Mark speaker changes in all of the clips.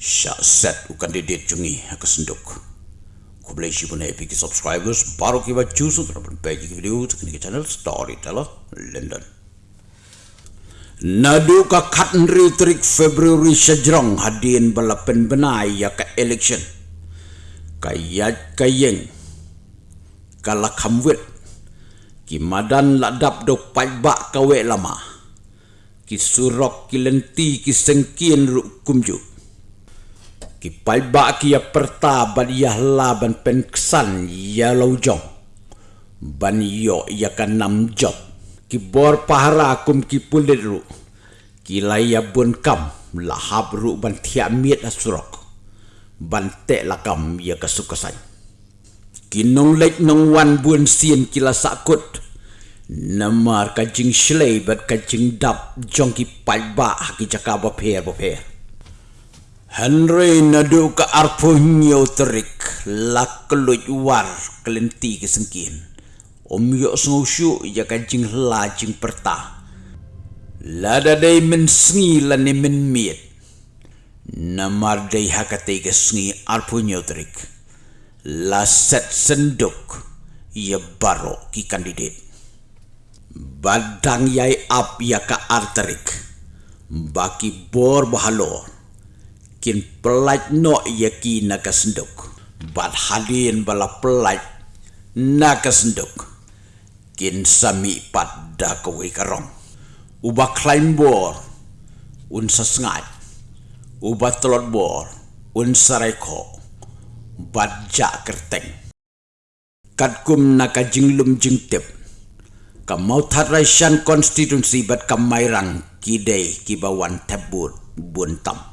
Speaker 1: Syak set u kandidat jungi ke senduk. Ku boleh si pun happy subscribers baru choose untuk dapat page video ke channel Storyteller London. Nadu ka katnri trik Februari sejrong hadin balapen benai ya ka election. Kayat kayeng. Kala kamwit. Ki madan ladap do pajbak kawe lama. Ki surok ki lenti ki sengkin ru kumjuk ki pai ba ki ya perta ban ya la ban pen ksan ya lo jong ban yo ya kan nam job ki bor pahara kum ki pulit ru. Ki la ya bun kam la hab ru ban thia miet asurok. Ban te la kam ya ka sukasan ki nong lek nong wan bun sien ki la sakut namar ka jing shlei bat ka jing dap jong ki pai ba ki jaka ba pher ba pher Henry nadu ka arpo terik la keluj war kelenti ke sengkin. Om yo sengu syu ya ka jing la jing perta. La da dai men sngi la ni men miet. Namar dai hakate ke arpo nyo terik. La set senduk ya baro ki kandidat. Badang yai ap ya ka arterik. Baki bor bahalor kin pelaj no yaki nakasenduk bat halin bala pelaj nakasenduk kin sami pada kowe karong. Uba climb bor un sasngat uba telot bor un sareko bat ja kerteng. Kat kum naka jinglum jingtip ka mau tharaisan konstitusi bat kamairang kidei kibawan tabur buntam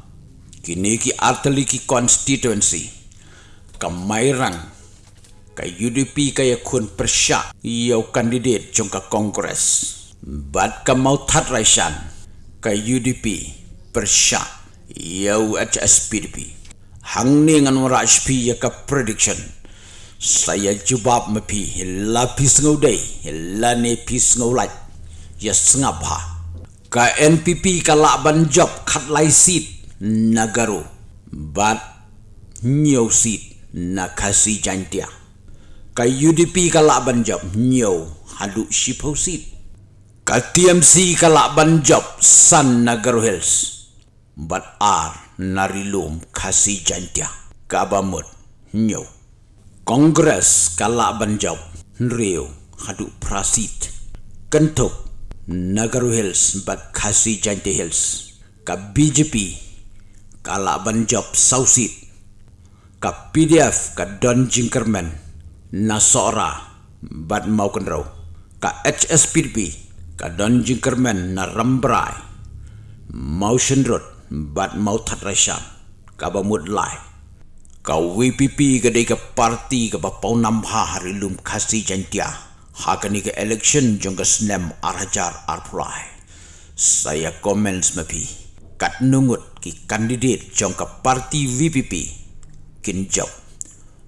Speaker 1: kini ki arteli ki constituency kamairang ka UDP ka ya kun persya iyo kandidat jong ka kongres. Bad ka mau raisan ka UDP persya iyo HSPDP hang ni ngan HP ya ka prediction saya jubab mepi lapis ngaudai la ne pis ngaulai ya sengabha. Ka NPP ka laban job kat lai seat nagaru bat nyau sit na kasi jantia ka UDP ka laban job nyau hadu shipau sit ka TMC ka laban job san nagaru hills. Bat ar narilum kasi jantia. Ka bamut nyau kongres ka laban job nriu hadu prasit. Kentuk nagaru hills bat kasi jantia hills. Ka BJP kala banjop sausit ka PDF ka Don Jinkerman. Na sora bad mau kenrau ka HSPDP ka Don Jinkerman na rambrai. Motion road bad mau tatrasha ka bamud lai. Ka WPP ka de ka parti ka ba pau nam ha hari lum khasi jantia. Ha ka ni ka election jong ka snem arhajar arprai saya comments mapi kat nungut ki kandidat jong ke parti VPP kin job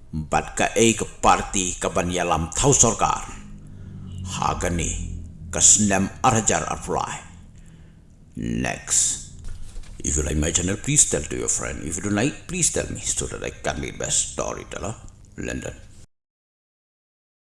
Speaker 1: bat ka e ke parti ke ban yalam thau sarkar hagani kasnam arjar apply next. If you like my channel please tell to your friend. If you don't like please tell me so that i can make best storyteller london